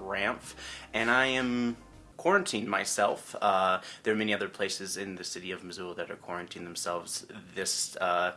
Ramph, and I am quarantined myself. Uh, there are many other places in the city of Missoula that are quarantined themselves this uh,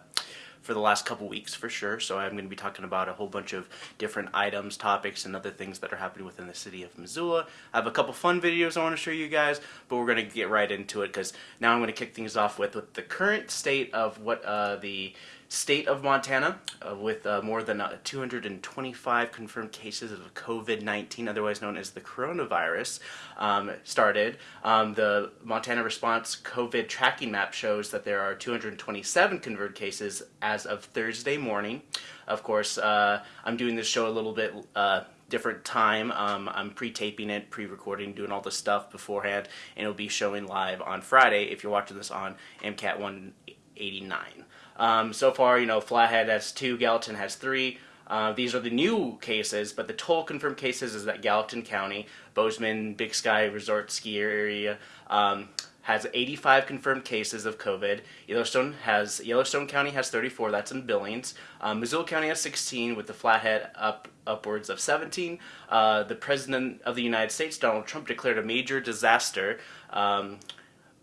for the last couple weeks for sure. So I'm going to be talking about a whole bunch of different items, topics, and other things that are happening within the city of Missoula. I have a couple fun videos I want to show you guys, but we're going to get right into it because now I'm going to kick things off with, with the current state of what uh, the state of Montana uh, with uh, more than uh, 225 confirmed cases of COVID-19, otherwise known as the coronavirus, um, started. Um, the Montana Response COVID tracking map shows that there are 227 confirmed cases as of Thursday morning. Of course, uh, I'm doing this show a little bit uh, different time. Um, I'm pre-taping it, pre-recording, doing all the stuff beforehand, and it'll be showing live on Friday if you're watching this on MCAT 189. Um, so far, you know, Flathead has two, Gallatin has three. Uh, these are the new cases, but the total confirmed cases is that Gallatin County, Bozeman, Big Sky Resort Ski Area, um, has 85 confirmed cases of COVID. Yellowstone has Yellowstone County has 34. That's in Billings. Um, Missoula County has 16, with the Flathead up upwards of 17. Uh, the President of the United States, Donald Trump, declared a major disaster. Um,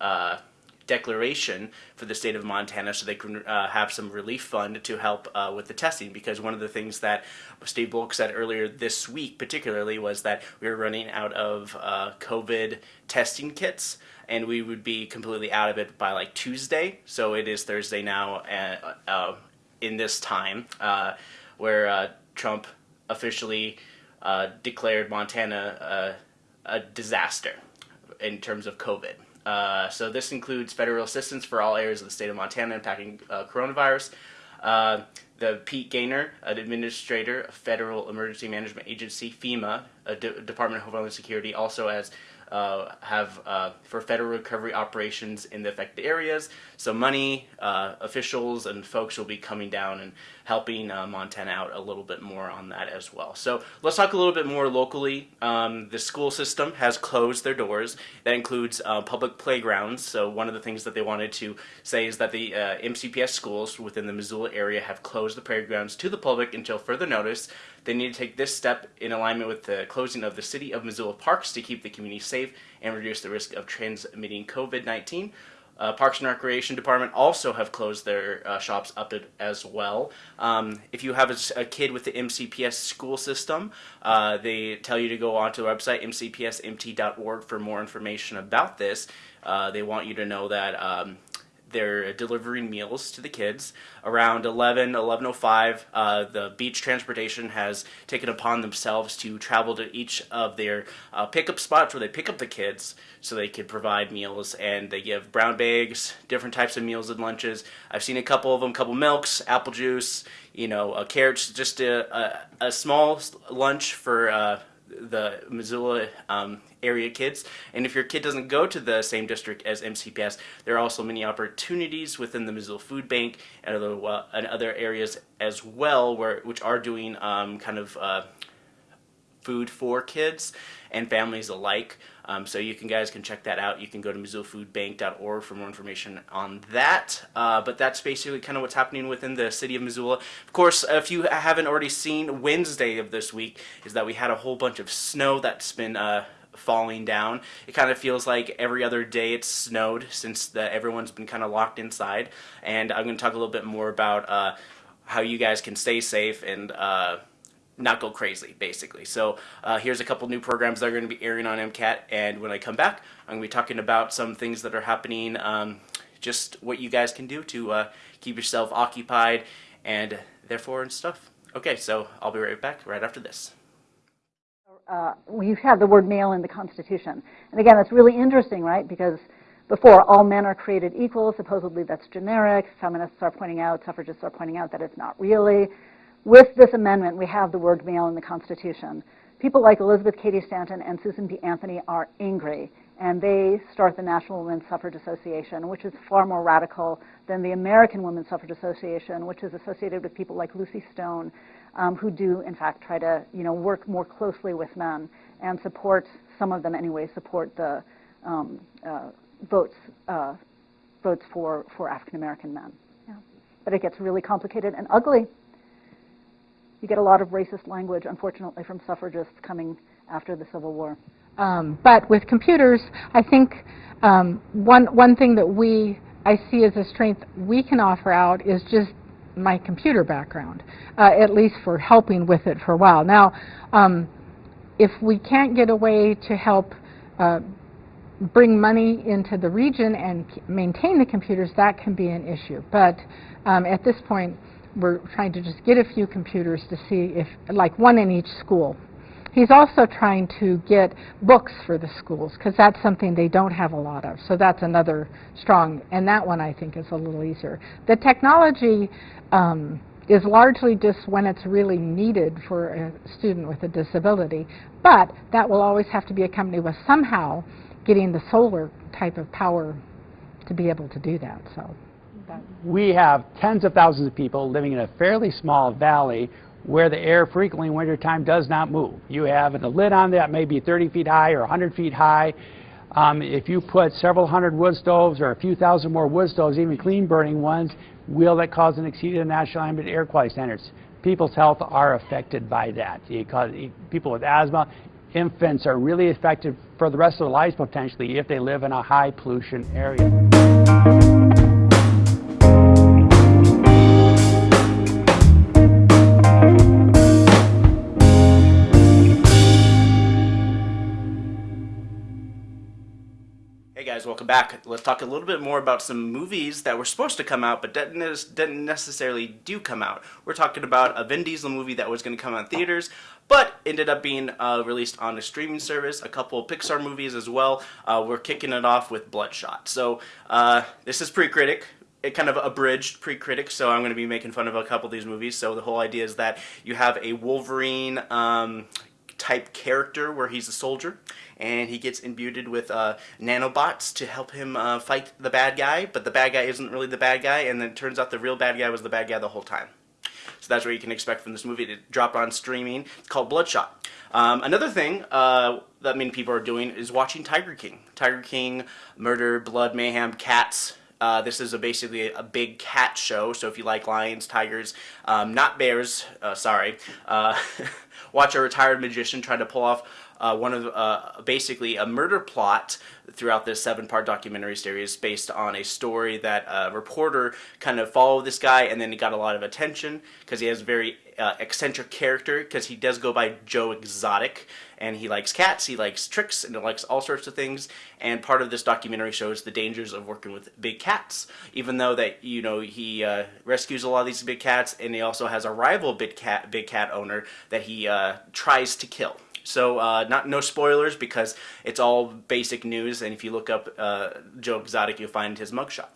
uh, declaration for the state of Montana so they can uh, have some relief fund to help uh, with the testing because one of the things that Steve Bullock said earlier this week particularly was that we were running out of uh, COVID testing kits and we would be completely out of it by like Tuesday so it is Thursday now uh, uh, in this time uh, where Trump officially declared Montana a disaster in terms of COVID. Uh, so this includes federal assistance for all areas of the state of Montana impacting uh, coronavirus. Uh, the Pete Gaynor, an administrator of Federal Emergency Management Agency, FEMA, a D Department of Homeland Security, also as uh, have uh, for federal recovery operations in the affected areas. So money, uh, officials, and folks will be coming down and helping uh, Montana out a little bit more on that as well. So let's talk a little bit more locally. Um, the school system has closed their doors. That includes uh, public playgrounds. So one of the things that they wanted to say is that the uh, MCPS schools within the Missoula area have closed the playgrounds to the public until further notice. They need to take this step in alignment with the closing of the city of Missoula parks to keep the community safe and reduce the risk of transmitting COVID-19. Uh, Parks and Recreation Department also have closed their uh, shops up as well. Um, if you have a, a, kid with the MCPS school system, uh, they tell you to go onto the website mcpsmt.org for more information about this. Uh, they want you to know that um, they're delivering meals to the kids. Around 11, 11.05, uh, the beach transportation has taken upon themselves to travel to each of their uh, pickup spots where they pick up the kids so they can provide meals and they give brown bags, different types of meals and lunches. I've seen a couple of them, couple milks, apple juice, you know, uh, carrots, just a, a, a small lunch for uh, the Missoula um, area kids. And if your kid doesn't go to the same district as MCPS, there are also many opportunities within the Missoula Food Bank and other, uh, and other areas as well, where which are doing um, kind of uh, food for kids and families alike. Um, so you can guys can check that out. You can go to MissoulaFoodBank.org for more information on that. Uh, but that's basically kind of what's happening within the city of Missoula. Of course, if you haven't already seen, Wednesday of this week is that we had a whole bunch of snow that's been uh, falling down. It kind of feels like every other day it's snowed since the, everyone's been kind of locked inside. And I'm going to talk a little bit more about uh, how you guys can stay safe and uh, not go crazy, basically. So uh, here's a couple new programs that are going to be airing on MCAT, and when I come back, I'm going to be talking about some things that are happening, um, just what you guys can do to uh, keep yourself occupied and therefore and stuff. Okay, so I'll be right back right after this. Uh, we've the word male in the Constitution. And again, it's really interesting, right? Because before, all men are created equal. Supposedly that's generic. Feminists are pointing out, suffragists are pointing out that it's not really. With this amendment, we have the word male in the Constitution. People like Elizabeth Cady Stanton and Susan B. Anthony are angry, and they start the National Women's Suffrage Association, which is far more radical than the American Women's Suffrage Association, which is associated with people like Lucy Stone, um, who do, in fact, try to you know, work more closely with men and support, some of them anyway, support the um, uh, votes, uh, votes for, for African American men. Yeah. But it gets really complicated and ugly you get a lot of racist language, unfortunately, from suffragists coming after the Civil War. Um, but with computers, I think um, one one thing that we I see as a strength we can offer out is just my computer background, uh, at least for helping with it for a while. Now, um, if we can't get a way to help uh, bring money into the region and maintain the computers, that can be an issue. But um, at this point, we're trying to just get a few computers to see if, like one in each school. He's also trying to get books for the schools because that's something they don't have a lot of. So that's another strong, and that one I think is a little easier. The technology um, is largely just when it's really needed for a student with a disability, but that will always have to be accompanied with somehow getting the solar type of power to be able to do that. So. We have tens of thousands of people living in a fairly small valley where the air frequently in wintertime does not move. You have a lid on that may be 30 feet high or 100 feet high. Um, if you put several hundred wood stoves or a few thousand more wood stoves, even clean burning ones, will that cause an exceed the national ambient air quality standards? People's health are affected by that. People with asthma, infants are really affected for the rest of their lives potentially if they live in a high pollution area. Guys, welcome back. Let's talk a little bit more about some movies that were supposed to come out but didn't necessarily do come out. We're talking about a Vin Diesel movie that was going to come out in theaters but ended up being uh, released on a streaming service. A couple Pixar movies as well. Uh, we're kicking it off with Bloodshot. So uh, this is pre-critic it kind of abridged pre-critic, so I'm going to be making fun of a couple of these movies. So the whole idea is that you have a Wolverine um, type character where he's a soldier, and he gets imbued with uh, nanobots to help him uh, fight the bad guy, but the bad guy isn't really the bad guy, and then it turns out the real bad guy was the bad guy the whole time. So that's what you can expect from this movie. It dropped on streaming. It's called Bloodshot. Um, another thing uh, that many people are doing is watching Tiger King. Tiger King, Murder, Blood, Mayhem, Cats. Uh, this is a basically a big cat show, so if you like lions, tigers, um, not bears, uh, sorry, uh, watch a retired magician try to pull off uh, one of uh, basically a murder plot throughout this seven-part documentary series based on a story that a reporter kind of followed this guy and then he got a lot of attention because he has a very uh, eccentric character because he does go by Joe Exotic and he likes cats, he likes tricks, and he likes all sorts of things. And part of this documentary shows the dangers of working with big cats. Even though that you know he uh, rescues a lot of these big cats, and he also has a rival big cat big cat owner that he uh, tries to kill. So uh, not no spoilers because it's all basic news, and if you look up uh, Joe Exotic, you'll find his mugshot.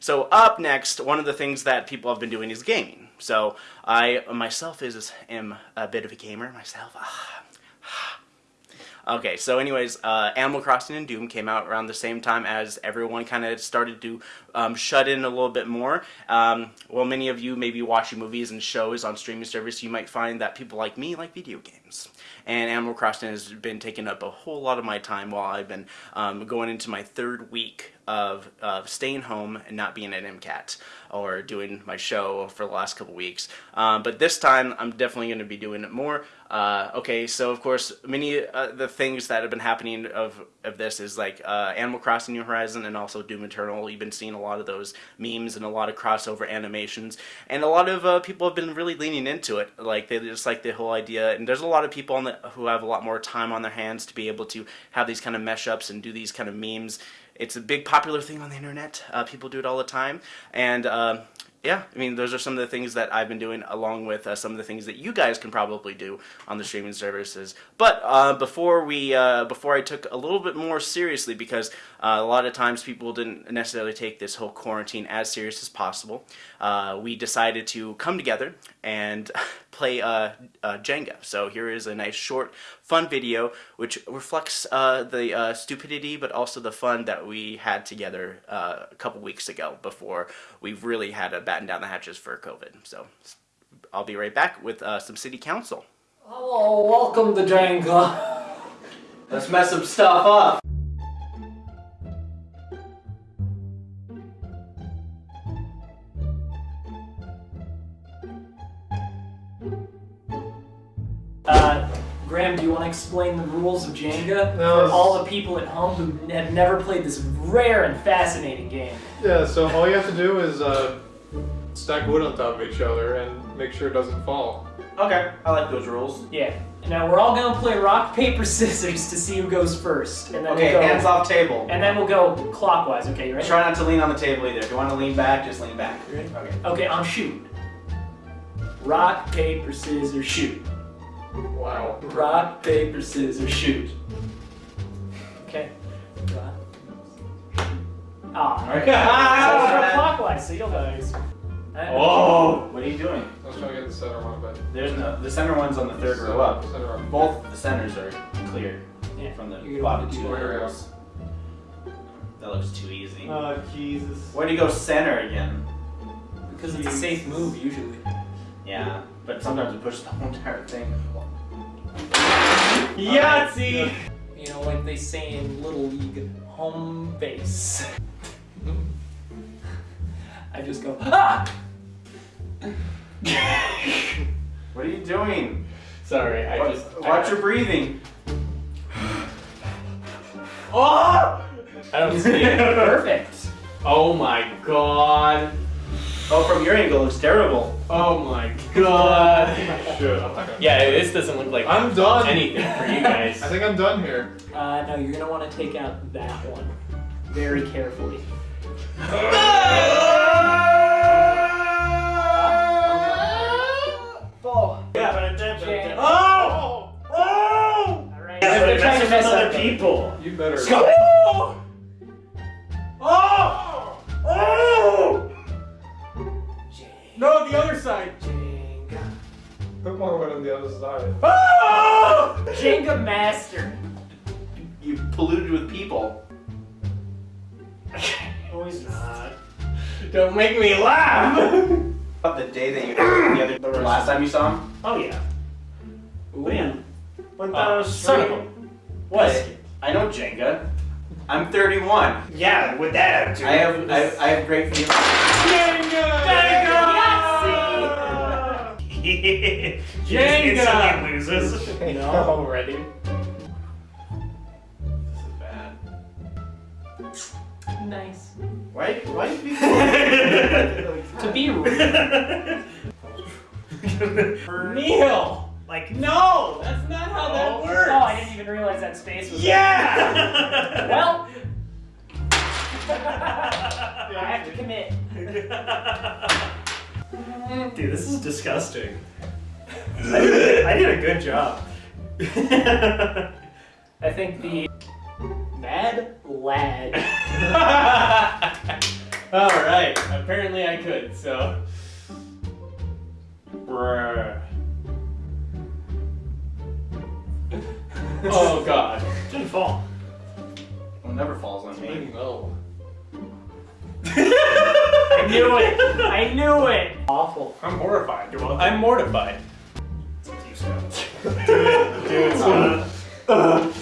So up next, one of the things that people have been doing is gaming. So I myself is am a bit of a gamer myself. Okay, so anyways, uh, Animal Crossing and Doom came out around the same time as everyone kind of started to um, shut in a little bit more. Um, well, many of you may be watching movies and shows on streaming service, you might find that people like me like video games. And Animal Crossing has been taking up a whole lot of my time while I've been um, going into my third week of, of staying home and not being at MCAT or doing my show for the last couple weeks. Um, but this time, I'm definitely going to be doing it more. Uh, okay, so of course, many uh, the things that have been happening of of this is like uh, Animal Crossing New Horizon and also Doom Eternal. You've been seeing a lot of those memes and a lot of crossover animations, and a lot of uh, people have been really leaning into it. Like they just like the whole idea, and there's a lot of people the, who have a lot more time on their hands to be able to have these kind of mesh ups and do these kind of memes. It's a big popular thing on the internet. Uh, people do it all the time, and uh, yeah, I mean, those are some of the things that I've been doing, along with uh, some of the things that you guys can probably do on the streaming services. But uh, before we, uh, before I took a little bit more seriously, because a lot of times people didn't necessarily take this whole quarantine as serious as possible, we decided to come together and play uh, Jenga. So here is a nice short, fun video which reflects the stupidity, but also the fun that we had together a couple weeks ago before we really had to batten down the hatches for COVID. So I'll be right back with uh, some city council. Hello, welcome to Jenga. Let's mess some stuff up. Graham, do you want to explain the rules of Jenga No, for all the people at home who have never played this rare and fascinating game? Yeah, so all you have to do is uh, stack wood on top of each other and make sure it doesn't fall. Okay, I like those rules. Yeah. Now we're all gonna play rock paper scissors to see who goes first, and then Okay, we'll go, hands off table. and then we'll go clockwise. Okay, you ready? Try not to lean on the table either. If you want to lean back, just lean back. You ready? Okay. Okay, on shoot. Rock paper scissors shoot. Wow. Rock paper scissors shoot. Okay. Rock. Ah. Alright. So we'll go clockwise, so you'll go. Oh, what are you doing? I was trying to get the center one, but There's no. The center one's on the third row up. Center up. Both the centers are clear Yeah. from the You're bottom two do that. rows. That looks too easy. Oh, Jesus. Why do you go center again? Because it's a safe move usually. Yeah, but sometimes it pushes the whole entire thing. Yahtzee! You know, like they say in Little League, home base. I just go, ah! What are you doing? Sorry, I Wa- just. Watch I, your breathing. Oh! I don't see it. Perfect. Oh my god. Oh, from your angle, it looks terrible. Oh my god. Shit, I'm not gonna. Yeah, this doesn't look like I'm done. anything for you guys. I think I'm done here. Uh, no, you're gonna want to take out that one very carefully. Yeah. Oh! Oh! Alright. Yeah, so they're trying to mess other up people. You better. Oh! Oh! Oh! No, the other side. Jenga. Put more wood on the other side. Oh! Jenga master. You polluted with people. Oh, he's not. Don't make me laugh. About the day that you the other the last time you saw him. Oh yeah. Ooh. Oh, yeah. When Uh, those son of a. What? I know Jenga. I'm 31. Yeah, with that attitude. I have I, I have great feelings. Jenga! Jenga! Jenga! loses. No. Already. This is bad. Nice. Why why do people To be rude. Neil! Like, no! That's not how that works! Oh, I didn't even realize that space was. Yeah! Well. I have to commit. Dude, this is disgusting. I did, I did a good job. I think the mad lad. Alright, apparently I could, so. Bruh. Oh god. It Didn't fall. Well, never falls on me. No. I knew it. I knew it. Awful. I'm horrified. You're welcome. I'm mortified. Dude, it's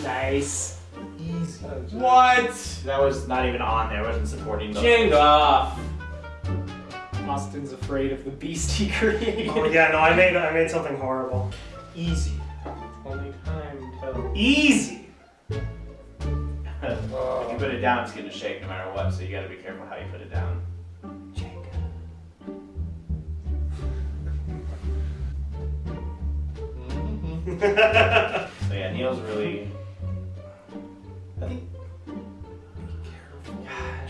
Nice. What? That was not even on there. I wasn't supporting those. off. Austin's afraid of the beast he created. Oh yeah, no, I made I made something horrible. Easy. Only time tells. Easy. if you put it down, it's gonna shake no matter what. So you gotta be careful how you put it down. So yeah, Neil's really. I think.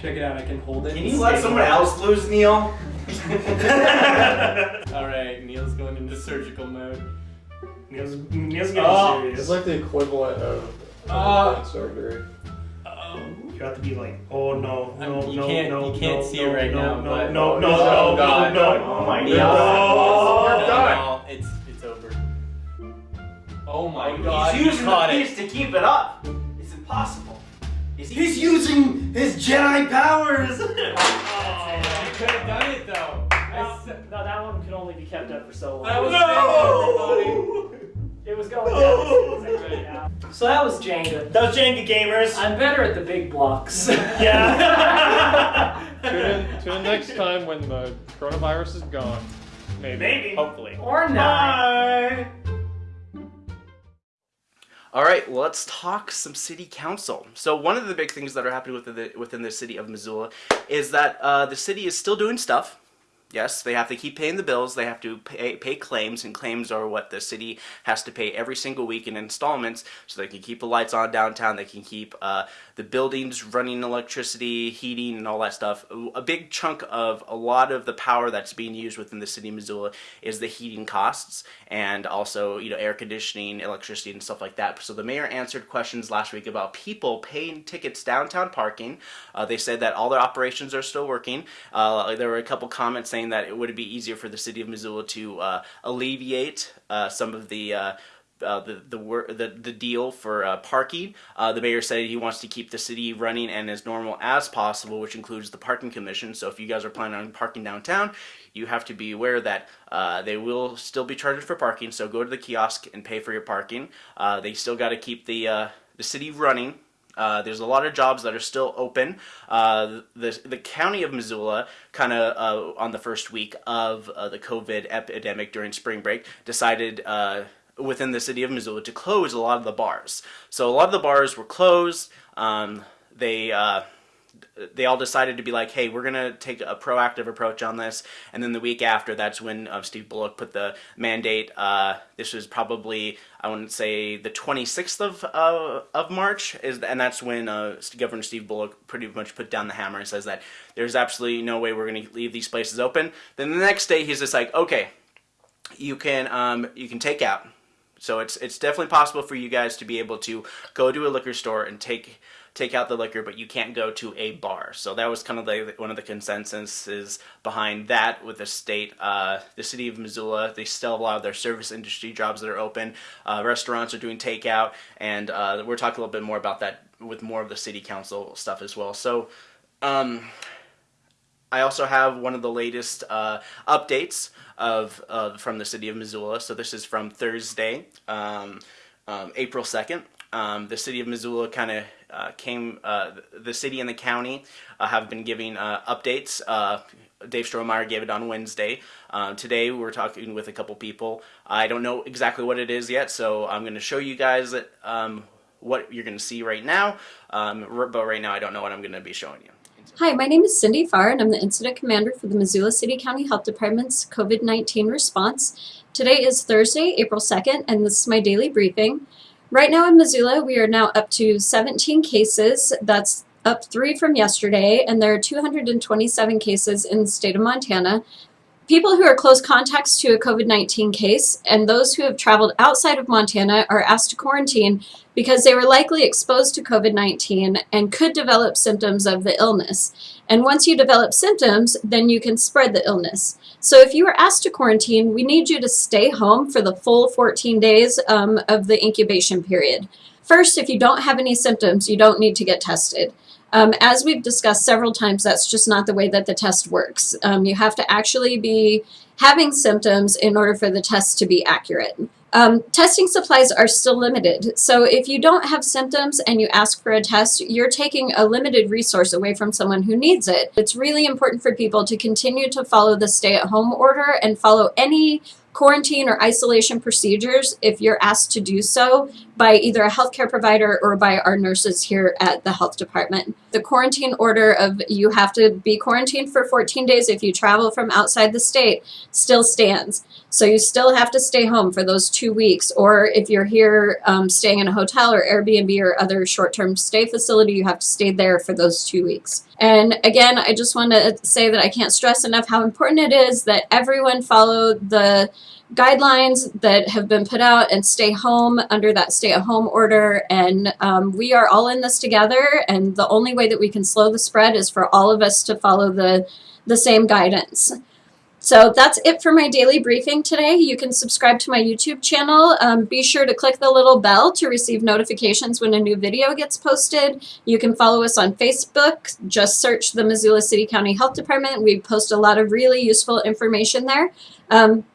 Check it out. I can hold it. Can you let someone else lose, Neil? Alright, Neil's going into surgical mode. Neil's Neil's getting Oh, serious. it's like the equivalent of ah. Oh. brain surgery. Um, you have to be like, oh no, no, you no, can't- no, you can't no, see no, it right no, now, no, but- no, oh no, Oh, no, God, no, no. Oh my no. God. We're done. No, it's it's over. Oh my Oh, god, he's you using caught the it. piece to keep it up. It's impossible. Is he- He's using his Jedi powers. Oh, you could have done it though. I No, s- no, that one could only be kept up for so long. That was No! It was going down as soon as I took it out. So that was Jenga. Those Jenga gamers. I'm better at the big blocks. Yeah. Tune in, tune in next time when the coronavirus is gone. Maybe. Maybe. Hopefully. or not. Bye. All right, well, let's talk some city council. So one of the big things that are happening within the, within the city of Missoula is that uh, the city is still doing stuff. Yes, they have to keep paying the bills. They have to pay, pay claims, and claims are what the city has to pay every single week in installments so they can keep the lights on downtown. They can keep uh, the buildings running electricity, heating, and all that stuff. A big chunk of a lot of the power that's being used within the city of Missoula is the heating costs and also, you know, air conditioning, electricity, and stuff like that. So the mayor answered questions last week about people paying tickets downtown parking. Uh, they said that all their operations are still working. Uh, there were a couple comments saying that it would be easier for the city of Missoula to uh, alleviate uh, some of the uh, uh, the the, the the deal for uh, parking. Uh, the mayor said he wants to keep the city running and as normal as possible, which includes the parking commission. So if you guys are planning on parking downtown, you have to be aware that uh, they will still be charged for parking. So go to the kiosk and pay for your parking. Uh, they still got to keep the the city running. Uh, there's a lot of jobs that are still open. Uh, the the county of Missoula, kind of uh, on the first week of uh, the COVID epidemic during spring break, decided uh, within the city of Missoula to close a lot of the bars. So a lot of the bars were closed. Um, they they all decided to be like, hey, we're gonna take a proactive approach on this. And then the week after, that's when uh, Steve Bullock put the mandate. Uh, this was probably I wouldn't say the 26th of uh, of March is, and that's when uh, Governor Steve Bullock pretty much put down the hammer and says that there's absolutely no way we're gonna leave these places open. Then the next day, he's just like, okay, you can um, you can take out. So it's it's definitely possible for you guys to be able to go to a liquor store and take take out the liquor, but you can't go to a bar. So that was kind of like one of the consensuses behind that with the state. Uh, the city of Missoula, they still have a lot of their service industry jobs that are open. Uh, restaurants are doing takeout, and uh, we're talking a little bit more about that with more of the city council stuff as well. So. Um, I also have one of the latest uh, updates of uh, from the city of Missoula. So this is from Thursday, um, um, April second. Um, the city of Missoula kind of came. Uh, the city and the county uh, have been giving uh, updates. Dave Strohmaier gave it on Wednesday. today we're talking with a couple people. I don't know exactly what it is yet, so I'm going to show you guys um, what you're going to see right now. Um, but right now I don't know what I'm going to be showing you. Hi, my name is Cindy Farr, and I'm the Incident Commander for the Missoula City County Health Department's COVID-19 response. Today is Thursday, April 2nd, and this is my daily briefing. Right now in Missoula, we are now up to 17 cases. That's up three from yesterday, and there are 227 cases in the state of Montana. People who are close contacts to a COVID-19 case and those who have traveled outside of Montana are asked to quarantine because they were likely exposed to COVID-19 and could develop symptoms of the illness. And once you develop symptoms, then you can spread the illness. So if you were asked to quarantine, we need you to stay home for the full 14 days um, of the incubation period. First, if you don't have any symptoms, you don't need to get tested. Um, as we've discussed several times, that's just not the way that the test works. Um, you have to actually be having symptoms in order for the test to be accurate. Um, testing supplies are still limited, so if you don't have symptoms and you ask for a test, you're taking a limited resource away from someone who needs it. It's really important for people to continue to follow the stay-at-home order and follow any quarantine or isolation procedures if you're asked to do so by either a healthcare provider or by our nurses here at the health department. The quarantine order of you have to be quarantined for 14 days if you travel from outside the state still stands. So you still have to stay home for those two weeks or if you're here um, staying in a hotel or Airbnb or other short-term stay facility, you have to stay there for those two weeks. And again, I just want to say that I can't stress enough how important it is that everyone follow the guidelines that have been put out and stay home under that stay at home order. And um, we are all in this together. And the only way that we can slow the spread is for all of us to follow the, the same guidance. So that's it for my daily briefing today. You can subscribe to my YouTube channel. Um, be sure to click the little bell to receive notifications when a new video gets posted. You can follow us on Facebook. Just search the Missoula City County Health Department. We post a lot of really useful information there. Um,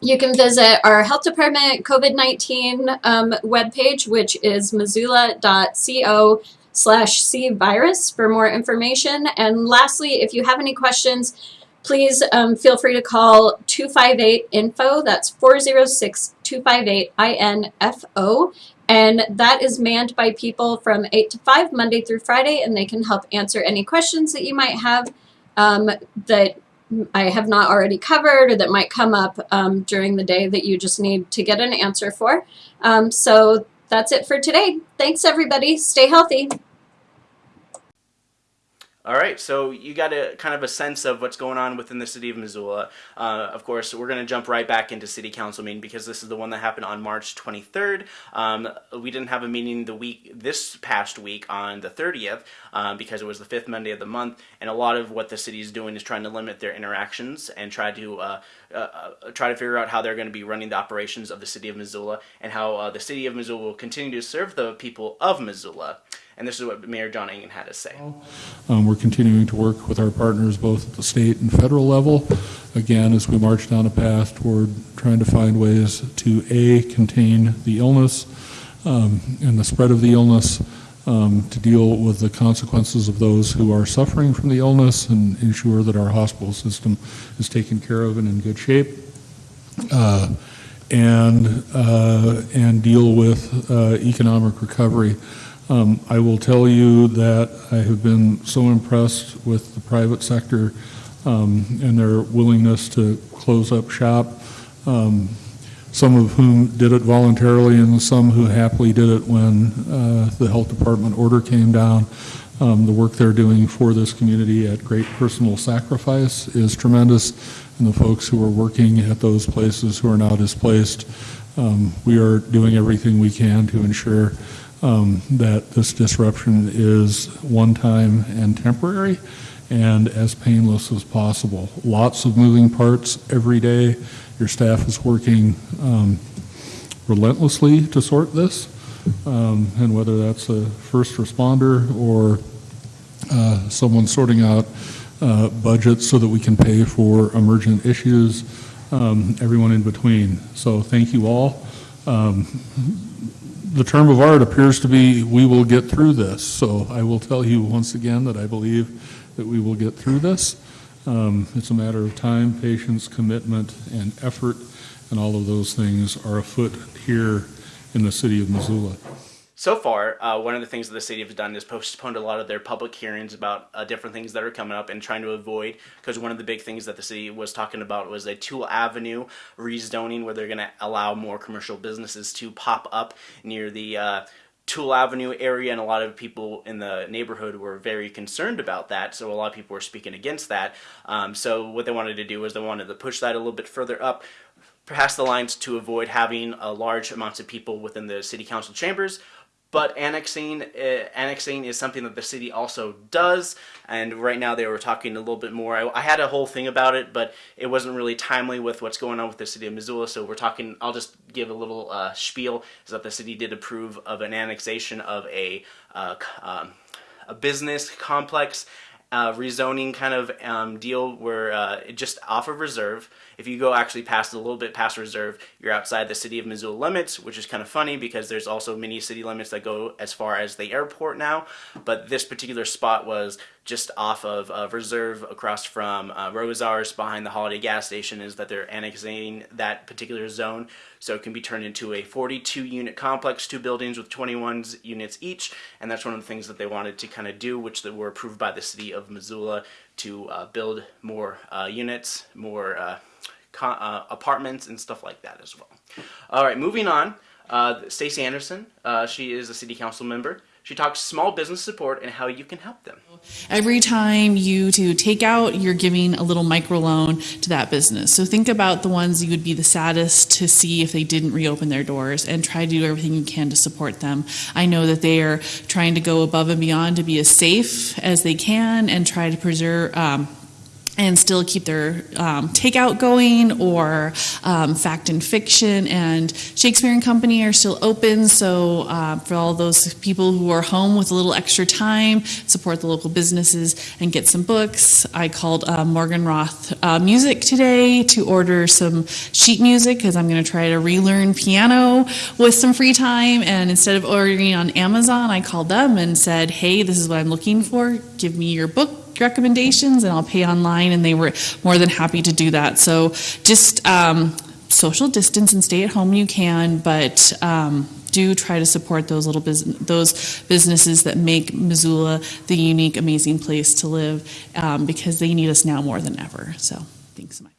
you can visit our health department COVID-19 um, webpage, which is missoula.co slash cvirus for more information. And lastly, if you have any questions, please um, feel free to call 258 info. That's 406 258 INFO. And that is manned by people from 8 to 5, Monday through Friday, and they can help answer any questions that you might have um, that I have not already covered or that might come up um, during the day that you just need to get an answer for. Um, so that's it for today. Thanks, everybody. Stay healthy. All right, so you got a kind of a sense of what's going on within the city of Missoula. Uh, of course, we're going to jump right back into city council meeting because this is the one that happened on March 23rd. Um, we didn't have a meeting the week this past week on the 30th um, because it was the fifth Monday of the month, and a lot of what the city is doing is trying to limit their interactions and try to uh, uh, uh, try to figure out how they're going to be running the operations of the city of Missoula and how uh, the city of Missoula will continue to serve the people of Missoula. And this is what Mayor John Engen had to say. Um, we're continuing to work with our partners both at the state and federal level. Again, as we march down a path toward trying to find ways to A, contain the illness um, and the spread of the illness, um, to deal with the consequences of those who are suffering from the illness and ensure that our hospital system is taken care of and in good shape. Uh, and, uh, and deal with uh, economic recovery. Um, I will tell you that I have been so impressed with the private sector um, and their willingness to close up shop, um, some of whom did it voluntarily and some who happily did it when uh, the health department order came down. Um, the work they're doing for this community at great personal sacrifice is tremendous, and the folks who are working at those places who are now displaced, um, we are doing everything we can to ensure um, that this disruption is one time and temporary and as painless as possible. Lots of moving parts every day. Your staff is working um, relentlessly to sort this, um, and whether that's a first responder or uh, someone sorting out uh, budgets so that we can pay for emergent issues, um, everyone in between. So thank you all. The term of art appears to be, we will get through this. So I will tell you once again that I believe that we will get through this. Um, it's a matter of time, patience, commitment, and effort, and all of those things are afoot here in the city of Missoula. So far, uh, one of the things that the city has done is postponed a lot of their public hearings about uh, different things that are coming up and trying to avoid, because one of the big things that the city was talking about was a Toole Avenue rezoning where they're going to allow more commercial businesses to pop up near the uh, Toole Avenue area, and a lot of people in the neighborhood were very concerned about that. So a lot of people were speaking against that. Um, so what they wanted to do was they wanted to push that a little bit further up, past the lines to avoid having a large amounts of people within the city council chambers but annexing uh, annexing is something that the city also does. And right now they were talking a little bit more. I, I, had a whole thing about it but it wasn't really timely with what's going on with the city of Missoula. So we're talking I'll just give a little uh, spiel is that the city did approve of an annexation of a uh, um, a business complex uh, rezoning kind of um, deal where uh, just off of reserve if you go actually past a little bit past reserve, you're outside the city of Missoula limits, which is kind of funny because there's also many city limits that go as far as the airport now. But this particular spot was just off of uh, reserve across from uh, Rosauers behind the Holiday gas station is that they're annexing that particular zone so it can be turned into a 42 unit complex, two buildings with 21 units each, and that's one of the things that they wanted to kind of do, which were approved by the city of Missoula to uh, build more uh, units, more uh, apartments and stuff like that as well. All right, moving on. Uh, Stacie Anderson, uh, she is a city council member. She talks small business support and how you can help them. Every time you to take out, you're giving a little microloan to that business. So think about the ones you would be the saddest to see if they didn't reopen their doors and try to do everything you can to support them. I know that they are trying to go above and beyond to be as safe as they can and try to preserve, um, and still keep their um, takeout going or um, fact and fiction. And shakespeare and company are still open. So uh, for all those people who are home with a little extra time support the local businesses and get some books. I called uh, Morgenroth uh, music today to order some sheet music because i'm going to try to relearn piano with some free time. And instead of ordering on amazon i called them and said hey this is what i'm looking for. Give me your book recommendations and I'll pay online and they were more than happy to do that. So just um, social distance and stay at home you can, but um, do try to support those little business, those businesses that make Missoula the unique, amazing place to live um, because they need us now more than ever. So thanks so much.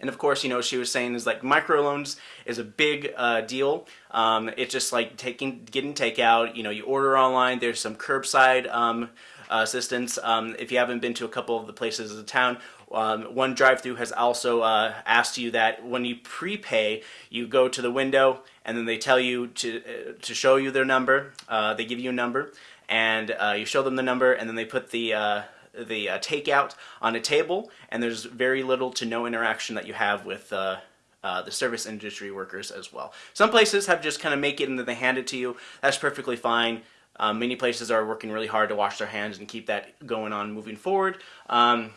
And of course, you know, she was saying is like microloans is a big uh, deal. Um, it's just like taking, getting takeout. You know, you order online. There's some curbside um, assistance. Um, if you haven't been to a couple of the places in the town, um, one drive-through has also uh, asked you that when you prepay, you go to the window and then they tell you to uh, to show you their number. Uh, they give you a number, and uh, you show them the number, and then they put the uh, the uh, takeout on a table, and there's very little to no interaction that you have with uh, uh, the service industry workers as well. Some places have just kind of make it and then they hand it to you. That's perfectly fine. Um, many places are working really hard to wash their hands and keep that going on moving forward. Um,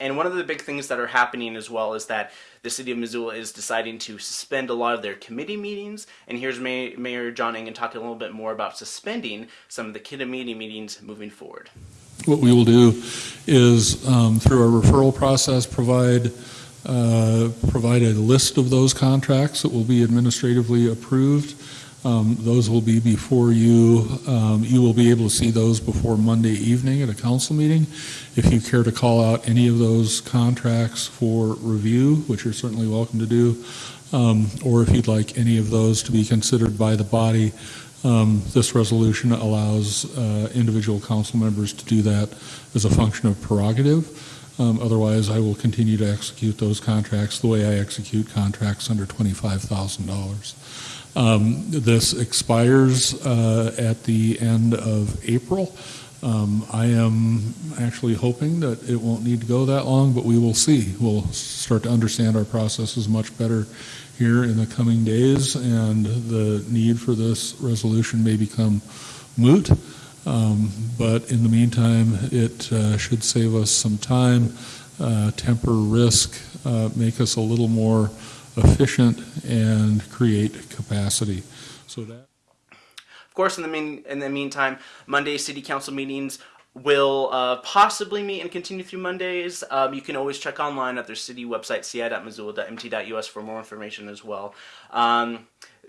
and one of the big things that are happening as well is that the city of Missoula is deciding to suspend a lot of their committee meetings. And here's May Mayor John Engen talking a little bit more about suspending some of the committee meetings moving forward. What we will do is, um, through our referral process, provide uh, provide a list of those contracts that will be administratively approved. Um, those will be before you. Um, you will be able to see those before Monday evening at a council meeting. If you care to call out any of those contracts for review, which you're certainly welcome to do, um, or if you'd like any of those to be considered by the body, um, this resolution allows uh, individual council members to do that as a function of prerogative. Um, otherwise, I will continue to execute those contracts the way I execute contracts under $25,000. Um, this expires uh, at the end of April. Um, I am actually hoping that it won't need to go that long, but we will see. We'll start to understand our processes much better here in the coming days, and the need for this resolution may become moot. Um, but in the meantime, it uh, should save us some time, uh, temper risk, uh, make us a little more efficient, and create capacity. So that. Of course, in the mean, in the meantime, Monday city council meetings will uh, possibly meet and continue through Mondays. Um, you can always check online at their city website, ci.missoula.mt.us for more information as well. Um,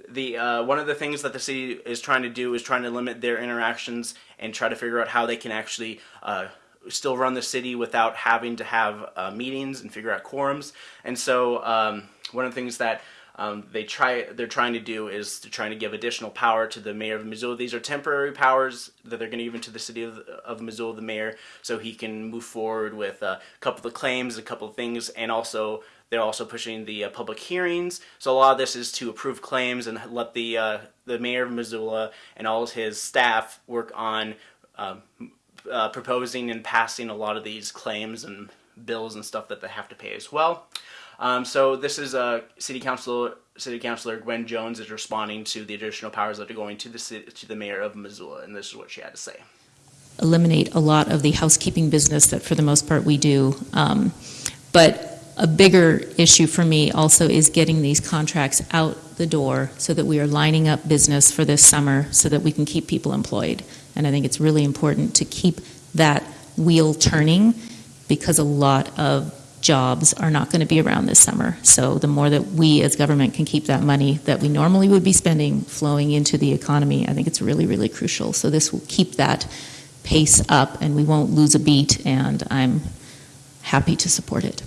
the uh, one of the things that the city is trying to do is trying to limit their interactions and try to figure out how they can actually uh, still run the city without having to have uh, meetings and figure out quorums. And so um, one of the things that um, they try they're trying to do is to trying to give additional power to the mayor of Missoula. These are temporary powers that they're going to give into the city of, of Missoula, the mayor, so he can move forward with a couple of claims, a couple of things, and also they're also pushing the uh, public hearings. So a lot of this is to approve claims and let the uh, the mayor of Missoula and all of his staff work on um, uh, proposing and passing a lot of these claims and bills and stuff that they have to pay as well. Um, so this is uh, City Council City Councilor Gwen Jones is responding to the additional powers that are going to the city, to the mayor of Missoula, and this is what she had to say. Eliminate a lot of the housekeeping business that, for the most part, we do. Um, but a bigger issue for me also is getting these contracts out the door so that we are lining up business for this summer so that we can keep people employed. And I think it's really important to keep that wheel turning because a lot of jobs are not going to be around this summer. So the more that we as government can keep that money that we normally would be spending flowing into the economy, I think it's really, really crucial. So this will keep that pace up and we won't lose a beat and I'm happy to support it.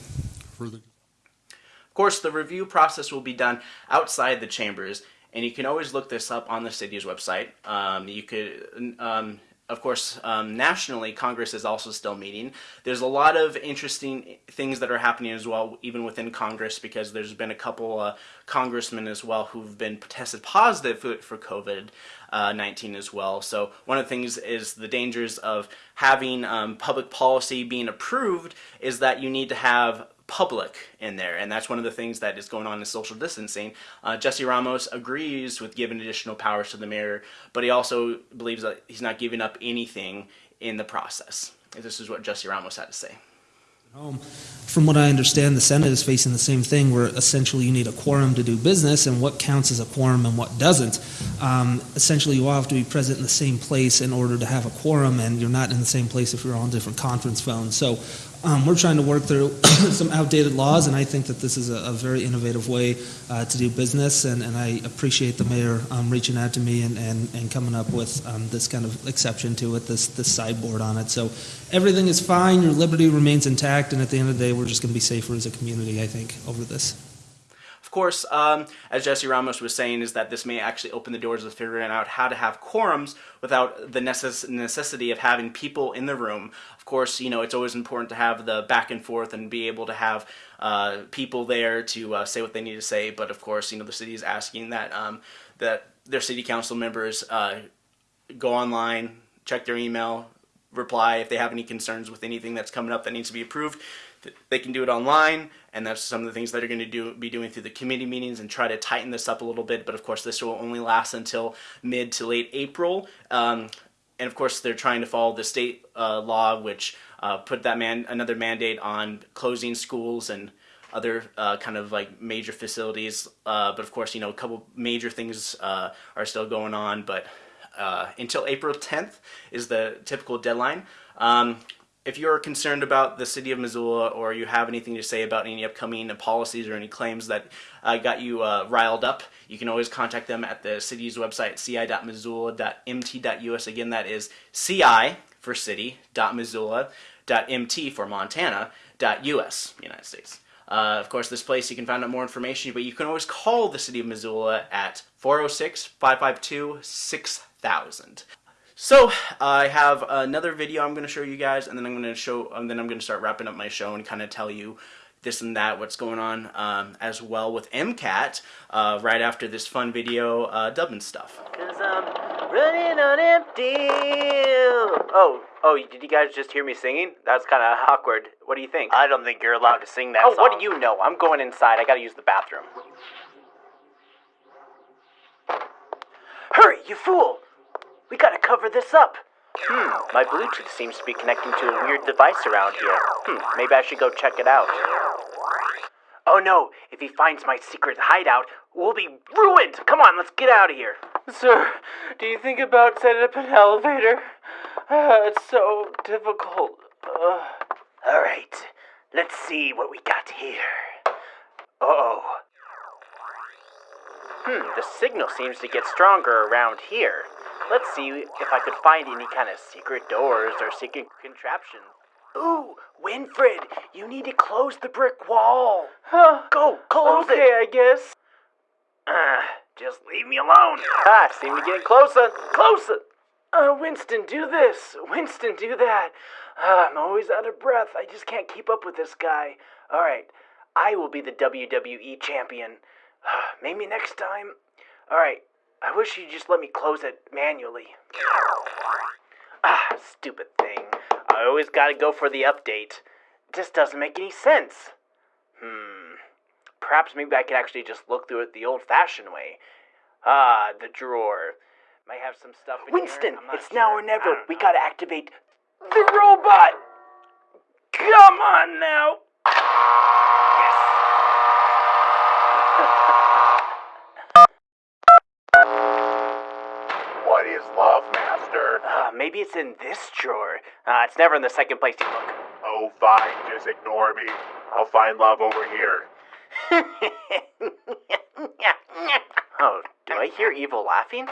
Of course, the review process will be done outside the chambers and you can always look this up on the city's website. Um, you could um, of course, um, nationally, Congress is also still meeting. There's a lot of interesting things that are happening as well, even within Congress, because there's been a couple uh, congressmen as well who've been tested positive for, for COVID-19 uh, as well. So one of the things is the dangers of having um, public policy being approved is that you need to have public in there, and that's one of the things that is going on in social distancing. Uh, Jesse Ramos agrees with giving additional powers to the mayor, but he also believes that he's not giving up anything in the process. This is what Jesse Ramos had to say. Home. From what I understand, the Senate is facing the same thing where essentially you need a quorum to do business, and what counts as a quorum and what doesn't. um, essentially you all have to be present in the same place in order to have a quorum, and you're not in the same place if you're on different conference phones. So um, we're trying to work through some outdated laws, and I think that this is a, a very innovative way uh, to do business, and, and I appreciate the mayor um, reaching out to me and, and, and coming up with um, this kind of exception to it, this, this sideboard on it. So everything is fine, your liberty remains intact, and at the end of the day, we're just going to be safer as a community, I think, over this. Of course, um, as Jesse Ramos was saying, is that this may actually open the doors of figuring out how to have quorums without the necess- necessity of having people in the room. Of course, you know, it's always important to have the back and forth and be able to have uh, people there to uh, say what they need to say. But of course, you know, the city is asking that um, that their city council members uh, go online, check their email, reply if they have any concerns with anything that's coming up that needs to be approved. They can do it online, and that's some of the things that are going to do be doing through the committee meetings and try to tighten this up a little bit. But of course, this will only last until mid to late April. Um, and of course, they're trying to follow the state uh, law, which uh, put that man another mandate on closing schools and other uh, kind of like major facilities. Uh, but of course, you know, a couple major things uh, are still going on. But uh, until April 10th is the typical deadline. Um, if you're concerned about the city of Missoula or you have anything to say about any upcoming policies or any claims that uh, got you uh, riled up, you can always contact them at the city's website, ci.missoula.mt.us. Again, that is ci for city, Missoula, .mt for Montana, .us, United States. Uh, of course, this place you can find out more information, but you can always call the city of Missoula at 406 552 6000. So I have another video I'm going to show you guys, and then I'm going to show, and then I'm going to start wrapping up my show and kind of tell you this and that, what's going on um, as well with MCAT uh, right after this fun video uh, dubbing stuff. Cause I'm running on empty. Oh, oh, did you guys just hear me singing? That's kind of awkward. What do you think? I don't think you're allowed to sing that. Oh, what do you know? I'm going inside. I got to use the bathroom. Hurry, you fool! We gotta cover this up. Hmm, my Bluetooth seems to be connecting to a weird device around here. Hmm, maybe I should go check it out. Oh no, if he finds my secret hideout, we'll be ruined! Come on, let's get out of here. Sir, do you think about setting up an elevator? Uh, it's so difficult. Uh. Alright, let's see what we got here. Uh oh. Hmm, the signal seems to get stronger around here. Let's see if I could find any kind of secret doors or secret contraptions. Ooh, Winfred, you need to close the brick wall. Huh? Go, close okay, it. Okay, I guess. Uh, just leave me alone. Ah, seem to be getting closer. Closer. Uh, Winston, do this. Winston, do that. Uh, I'm always out of breath. I just can't keep up with this guy. All right, I will be the WWE champion. Maybe next time. All right, I wish you'd just let me close it manually. Ah, stupid thing. I always gotta go for the update. It just doesn't make any sense. Hmm. Perhaps maybe I could actually just look through it the old fashioned way. Ah, the drawer. Might have some stuff in Winston, here. it's sure. now or never. We gotta activate the robot! Come on now! Maybe it's in this drawer. Uh, it's never in the second place you look. Oh, fine. Just ignore me. I'll find love over here. oh, do I hear evil laughing?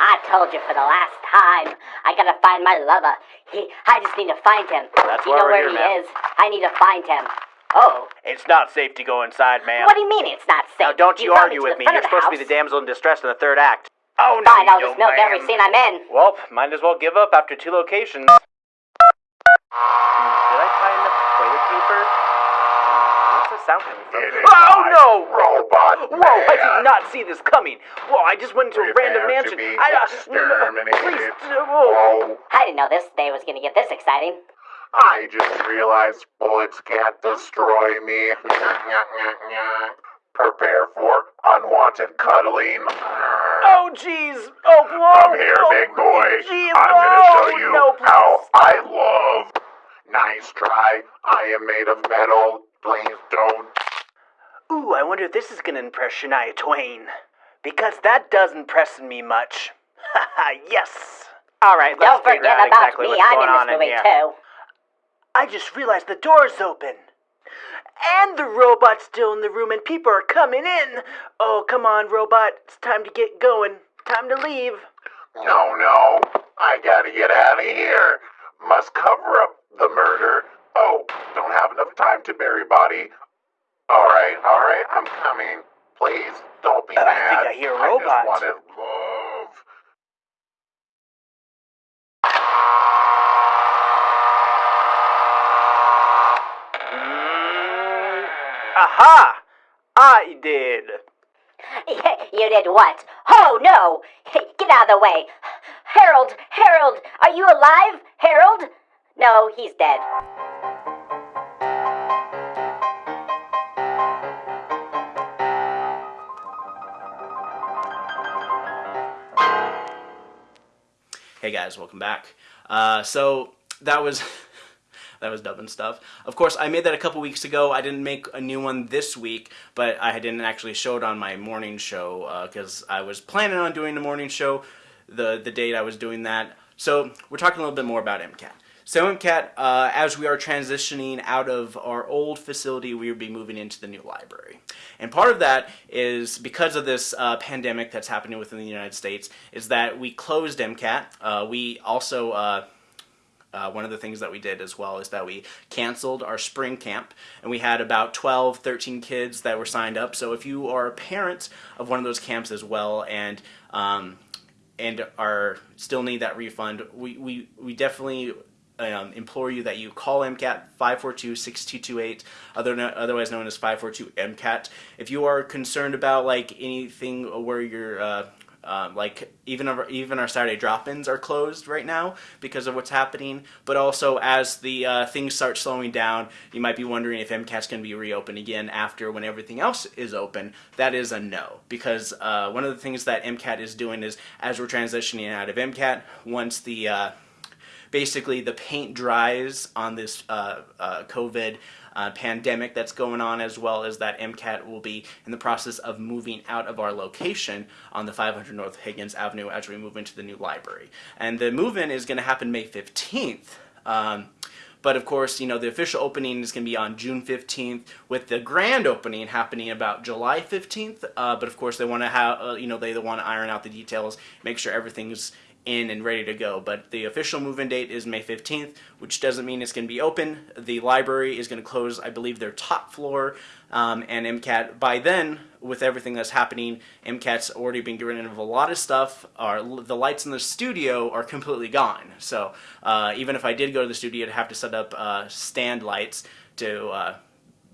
I told you for the last time. I gotta find my lover. He, I just need to find him. That's you know where here, he ma'am. is? I need to find him. Oh. It's not safe to go inside, ma'am. What do you mean it's not safe? Now, don't you, brought argue with me. You're of the supposed to be the damsel in distress in the third act. Oh, no, Find you all this milk every scene I'm in. Well, might as well give up after two locations. Hmm, did I tie enough toilet paper? Hmm, what's the sound coming from? Oh no! Robot Whoa! I did not see this coming. Whoa! I just went into a random Prepare to mansion. be I, uh, no, no, please, uh, whoa. I didn't know this day was gonna get this exciting. I just realized bullets can't destroy me. Prepare for unwanted cuddling. Oh jeez! Oh whoa! Come here, oh, big boy. Jeez, I'm gonna oh, show you no, how I love. Nice try. I am made of metal. Please don't. Ooh, I wonder if this is gonna impress Shania Twain. Because that doesn't impress me much. Haha, yes. All right, let's Don't forget out about exactly me. I'm in this on movie too. I just realized the door's open. And the robot's still in the room and people are coming in. Oh, come on, robot. It's time to get going. Time to leave. No, no. I gotta get out of here. Must cover up the murder. Oh, don't have enough time to bury body. Alright, alright, I'm coming. Please, don't be Uh, I mad. think I hear a robot. just wanted love. Aha! I did. you did what? Oh no! Get out of the way! Harold! Harold! Are you alive? Harold? No, he's dead. Hey guys, welcome back. Uh, so that was that was dubbing stuff. Of course, I made that a couple weeks ago. I didn't make a new one this week, but I didn't actually show it on my morning show because I was planning on doing the morning show the the date I was doing that. So we're talking a little bit more about MCAT. So MCAT, uh, as we are transitioning out of our old facility, we will be moving into the new library. And part of that is because of this uh, pandemic that's happening within the United States, is that we closed MCAT. Uh, we also uh, one of the things that we did as well is that we canceled our spring camp and we had about 12 13 kids that were signed up so if you are a parent of one of those camps as well and um, and are still need that refund we, we, we definitely um, implore you that you call MCAT 542-6228, other otherwise known as 542 MCAT. If you are concerned about like anything where you're uh, um, like even our, even our Saturday drop-ins are closed right now because of what's happening. But also as the uh, things start slowing down, you might be wondering if MCAT's going to be reopened again after when everything else is open. That is a no because uh, one of the things that MCAT is doing is as we're transitioning out of MCAT, once the uh, basically the paint dries on this uh, uh, COVID uh, pandemic that's going on, as well as that MCAT will be in the process of moving out of our location on the 500 North Higgins Avenue as we move into the new library. And the move-in is going to happen May 15th. Um, but of course, you know, the official opening is going to be on June 15th, with the grand opening happening about July 15th. Uh, but of course, they want to have, uh, you know, they want to iron out the details, make sure everything's in and ready to go. But the official move-in date is May 15th, which doesn't mean it's going to be open. The library is going to close, I believe, their top floor, um, and MCAT, by then, with everything that's happening, MCAT's already been getting rid of a lot of stuff. Our, the lights in the studio are completely gone. So uh, even if I did go to the studio, I'd have to set up uh, stand lights to uh,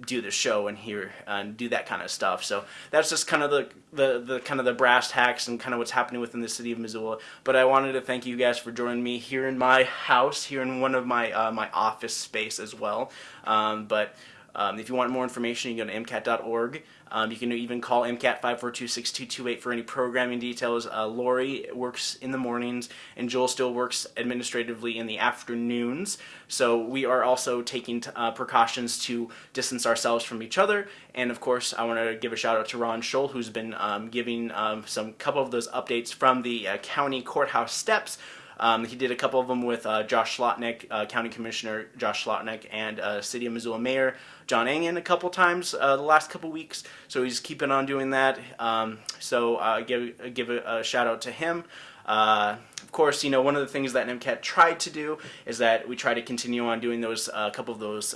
do the show and hear and do that kind of stuff. So that's just kind of the, the the kind of the brass tacks and kind of what's happening within the city of Missoula. But I wanted to thank you guys for joining me here in my house, here in one of my uh, my office space as well. Um, but um, if you want more information, you can go to mcat.org. Um, you can even call MCAT 542-6228 for any programming details. Uh, Lori works in the mornings, and Joel still works administratively in the afternoons. So we are also taking uh, precautions to distance ourselves from each other. And of course, I want to give a shout out to Ron Scholl, who's been um, giving um, some couple of those updates from the uh, county courthouse steps. Um, he did a couple of them with uh, Josh Slotnick, uh, County Commissioner Josh Slotnick, and uh, City of Missoula Mayor John Engen a couple times uh, the last couple weeks. So he's keeping on doing that. Um, so uh, give give a, a, shout out to him. Uh, of course, you know one of the things that MCAT tried to do is that we try to continue on doing those a couple of those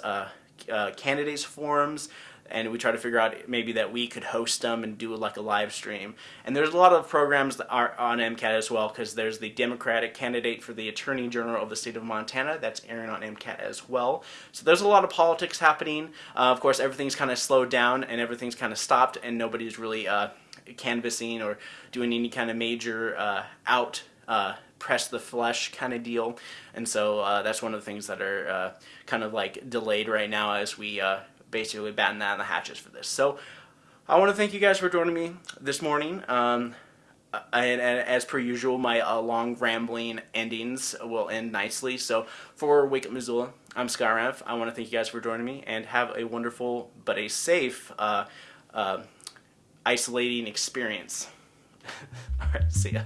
candidates forums and we try to figure out maybe that we could host them and do like a live stream. And there's a lot of programs that are on MCAT as well because there's the Democratic candidate for the Attorney General of the state of Montana that's airing on MCAT as well. So there's a lot of politics happening. Uh, of course, everything's kind of slowed down and everything's kind of stopped and nobody's really uh, canvassing or doing any kind of major uh, out uh, press the flesh kind of deal. And so uh, that's one of the things that are uh, kind of like delayed right now as we uh, basically batten down the hatches for this. So I want to thank you guys for joining me this morning. Um, and, and, as per usual, my uh, long rambling endings will end nicely. So for Wake Up Missoula, I'm Raff. I want to thank you guys for joining me and have a wonderful but a safe uh, uh, isolating experience. right, see ya.